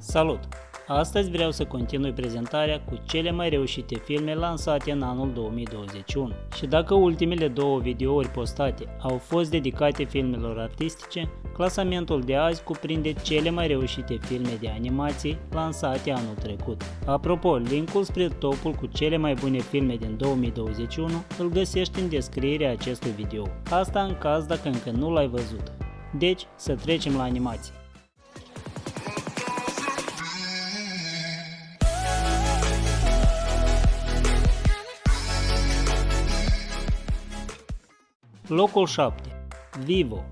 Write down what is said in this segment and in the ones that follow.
Salut! Astăzi vreau să continui prezentarea cu cele mai reușite filme lansate în anul 2021. Și dacă ultimele două videouri postate au fost dedicate filmelor artistice, clasamentul de azi cuprinde cele mai reușite filme de animație lansate anul trecut. Apropo, linkul spre topul cu cele mai bune filme din 2021 îl găsești în descrierea acestui video. Asta în caz dacă încă nu l-ai văzut. Deci, să trecem la animație. Locul 7. Vivo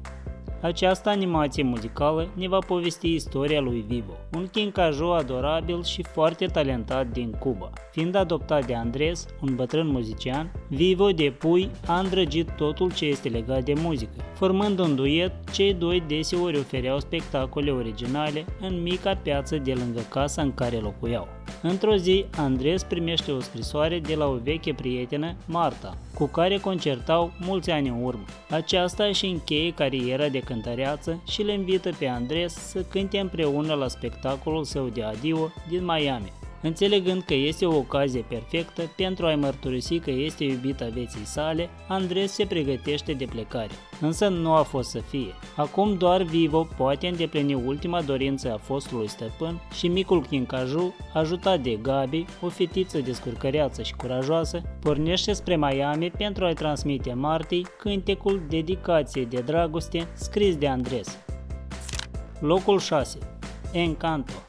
această animație muzicală ne va povesti istoria lui Vivo, un quincajou adorabil și foarte talentat din Cuba. Fiind adoptat de Andres, un bătrân muzician, Vivo de pui a îndrăgit totul ce este legat de muzică. Formând un duet, cei doi deseori ofereau spectacole originale în mica piață de lângă casa în care locuiau. Într-o zi, Andres primește o scrisoare de la o veche prietenă, Marta, cu care concertau mulți ani în urmă. Aceasta își încheie cariera de cântăreață și le invită pe Andres să cânte împreună la spectacolul său de adio din Miami. Înțelegând că este o ocazie perfectă pentru a-i mărturisi că este iubita vieții sale, Andres se pregătește de plecare. Însă nu a fost să fie. Acum doar Vivo poate îndeplini ultima dorință a fostului stăpân și micul Chincaju, ajutat de Gabi, o fetiță descurcăreață și curajoasă, pornește spre Miami pentru a-i transmite Martii cântecul dedicație de dragoste scris de Andres. Locul 6. Encanto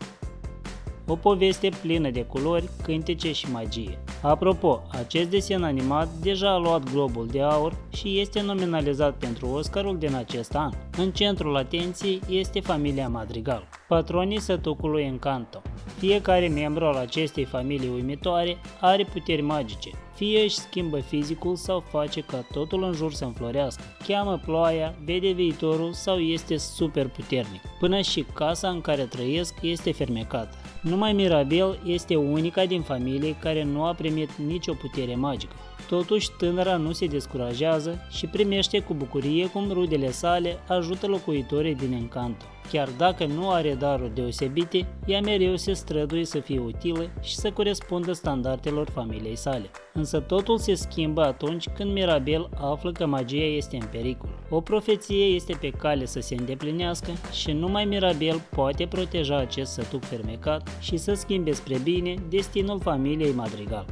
o poveste plină de culori, cântece și magie. Apropo, acest desen animat deja a luat Globul de Aur și este nominalizat pentru Oscarul din acest an. În centrul atenției este familia Madrigal, patronii sătucului Encanto. Fiecare membru al acestei familii uimitoare are puteri magice, fie își schimbă fizicul sau face ca totul în jur să înflorească, cheamă ploaia, vede viitorul sau este super puternic. Până și casa în care trăiesc este fermecată. Numai Mirabel este unica din familie care nu a primit nicio putere magică. Totuși, tânăra nu se descurajează și primește cu bucurie cum rudele sale ajută locuitorii din Encanto. Chiar dacă nu are daruri deosebite, ea mereu se străduie să fie utilă și să corespundă standardelor familiei sale. Însă totul se schimbă atunci când Mirabel află că magia este în pericol. O profeție este pe cale să se îndeplinească și numai Mirabel poate proteja acest sătuc fermecat și să schimbe spre bine destinul familiei Madrigal.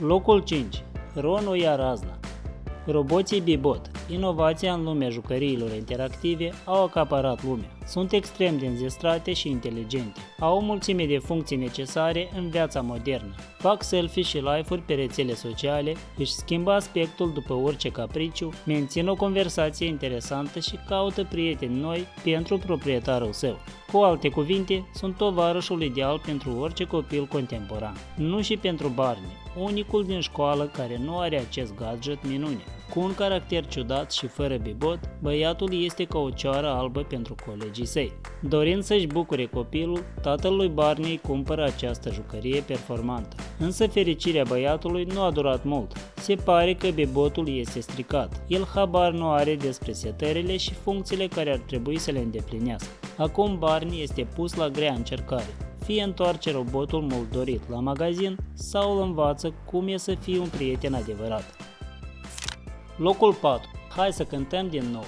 Locul 5. Ron ia razna Roboții Bibot, inovația în lumea jucăriilor interactive, au acaparat lumea. Sunt extrem de înzestrate și inteligente. Au o mulțime de funcții necesare în viața modernă. Fac selfie și live-uri pe rețele sociale, își schimbă aspectul după orice capriciu, mențin o conversație interesantă și caută prieteni noi pentru proprietarul său. Cu alte cuvinte, sunt tovarășul ideal pentru orice copil contemporan. Nu și pentru Barney, unicul din școală care nu are acest gadget minune. Cu un caracter ciudat și fără bibot, băiatul este ca o cioară albă pentru colegii săi. Dorind să-și bucure copilul, tatăl lui Barney cumpără această jucărie performantă. Însă fericirea băiatului nu a durat mult. Se pare că bibotul este stricat. El habar nu are despre setările și funcțiile care ar trebui să le îndeplinească. Acum Barney este pus la grea încercare fie întoarce robotul mult dorit la magazin sau îl învață cum e să fie un prieten adevărat. Locul 4. Hai să cântăm din nou.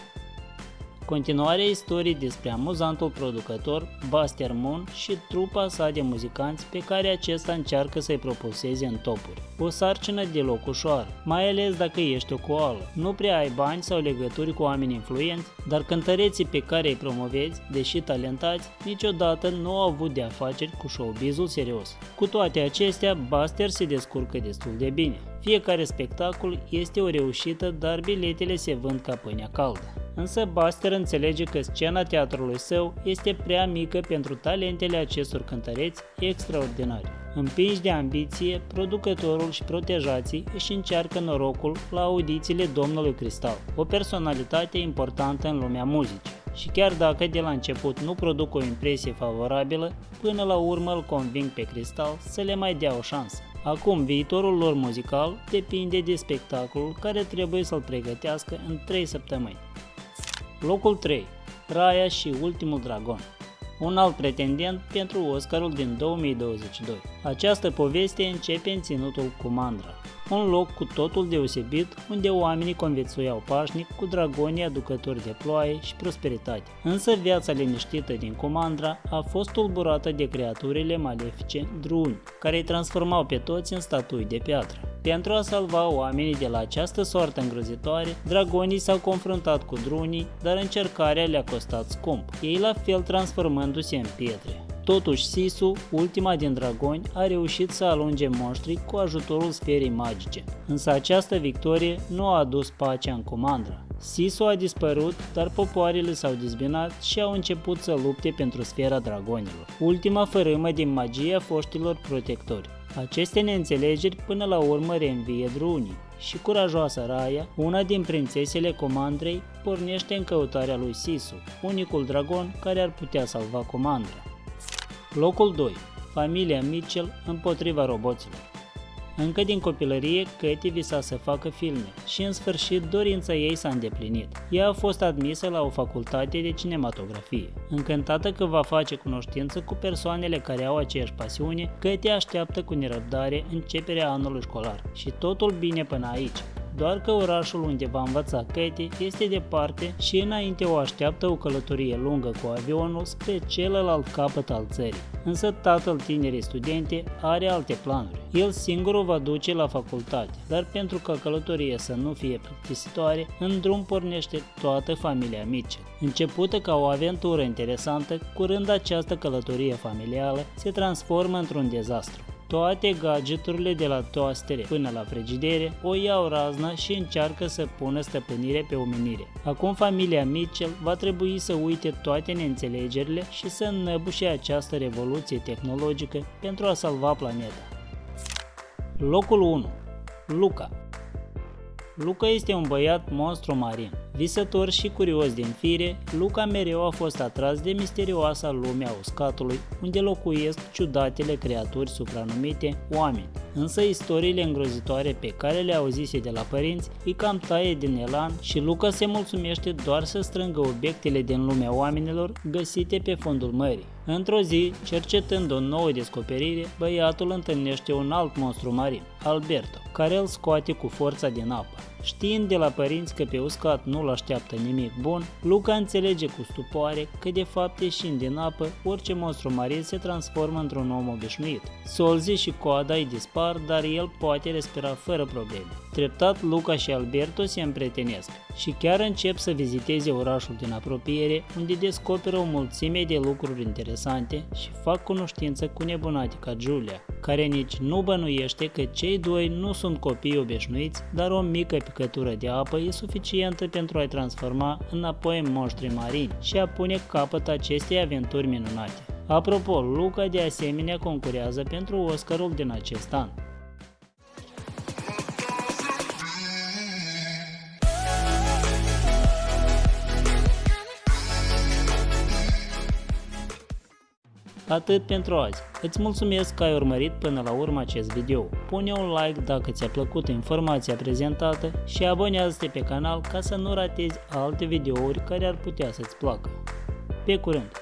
Continuarea istoriei despre amuzantul producător Buster Moon și trupa sa de muzicanți pe care acesta încearcă să-i propulseze în topuri. O sarcină deloc ușoară, mai ales dacă ești o coală. Nu prea ai bani sau legături cu oameni influenți, dar cântăreții pe care îi promovezi, deși talentați, niciodată nu au avut de afaceri cu showbizul serios. Cu toate acestea, Buster se descurcă destul de bine. Fiecare spectacol este o reușită, dar biletele se vând ca pâinea caldă. Însă Buster înțelege că scena teatrului său este prea mică pentru talentele acestor cântăreți extraordinari. Împinși de ambiție, producătorul și protejații își încearcă norocul la audițiile Domnului Cristal, o personalitate importantă în lumea muzicii. Și chiar dacă de la început nu produc o impresie favorabilă, până la urmă îl conving pe Cristal să le mai dea o șansă. Acum, viitorul lor muzical depinde de spectacolul care trebuie să-l pregătească în 3 săptămâni. Locul 3. Raya și ultimul dragon un alt pretendent pentru Oscarul din 2022. Această poveste începe în ținutul Kumandra, un loc cu totul deosebit unde oamenii conviețuiau pașnic cu dragonii aducători de ploaie și prosperitate. Însă viața liniștită din Comandra a fost tulburată de creaturile malefice druni, care îi transformau pe toți în statui de piatră. Pentru a salva oamenii de la această soartă îngrozitoare, dragonii s-au confruntat cu drunii, dar încercarea le-a costat scump, ei la fel transformându-se în pietre. Totuși, Sisu, ultima din dragoni, a reușit să alunge monștrii cu ajutorul sferei magice. Însă această victorie nu a adus pacea în comandă. Sisu a dispărut, dar popoarele s-au dizbinat și au început să lupte pentru sfera dragonilor, ultima fărâmă din magia foștilor protectori. Aceste neînțelegeri până la urmă reînvie drunii și curajoasa Raya, una din prințesele comandrei, pornește în căutarea lui Sisu, unicul dragon care ar putea salva comandra. Locul 2. Familia Mitchell împotriva roboților. Încă din copilărie, Katie visa să facă filme și în sfârșit dorința ei s-a îndeplinit. Ea a fost admisă la o facultate de cinematografie. Încântată că va face cunoștință cu persoanele care au aceeași pasiune, Katie așteaptă cu nerăbdare începerea anului școlar și totul bine până aici doar că orașul unde va învăța Katie este departe și înainte o așteaptă o călătorie lungă cu avionul spre celălalt capăt al țării. Însă tatăl tinerii studente are alte planuri. El singur o va duce la facultate, dar pentru ca călătoria să nu fie plictisitoare, în drum pornește toată familia Mitchell. Începută ca o aventură interesantă, curând această călătorie familială se transformă într-un dezastru. Toate gadgeturile de la toastere până la frigidere o iau razna și încearcă să pună stăpânire pe omenire. Acum familia Mitchell va trebui să uite toate neînțelegerile și să înnăbușe această revoluție tehnologică pentru a salva planeta. Locul 1. Luca Luca este un băiat monstru marin. Visător și curios din fire, Luca mereu a fost atras de misterioasa lume a uscatului, unde locuiesc ciudatele creaturi supranumite oameni. Însă istoriile îngrozitoare pe care le auzise de la părinți îi cam taie din elan și Luca se mulțumește doar să strângă obiectele din lumea oamenilor găsite pe fundul mării. Într-o zi, cercetând o nouă descoperire, băiatul întâlnește un alt monstru marin, Alberto, care îl scoate cu forța din apă. Știind de la părinți că pe uscat nu-l așteaptă nimic bun, Luca înțelege cu stupoare că de fapt ieșind din apă, orice monstru marin se transformă într-un om obișnuit. Solzi și coada îi dispar, dar el poate respira fără probleme. Treptat, Luca și Alberto se împretenesc și chiar încep să viziteze orașul din apropiere, unde descoperă o mulțime de lucruri interesante și fac cunoștință cu nebunatica Julia, care nici nu bănuiește că cei doi nu sunt copii obișnuiți, dar o mică picătură de apă e suficientă pentru a-i transforma înapoi în monștri marini și a pune capăt acestei aventuri minunate. Apropo, Luca de asemenea concurează pentru Oscarul din acest an. Atât pentru azi. Îți mulțumesc că ai urmărit până la urmă acest video. Pune un like dacă ți-a plăcut informația prezentată și abonează-te pe canal ca să nu ratezi alte videouri care ar putea să-ți placă. Pe curând!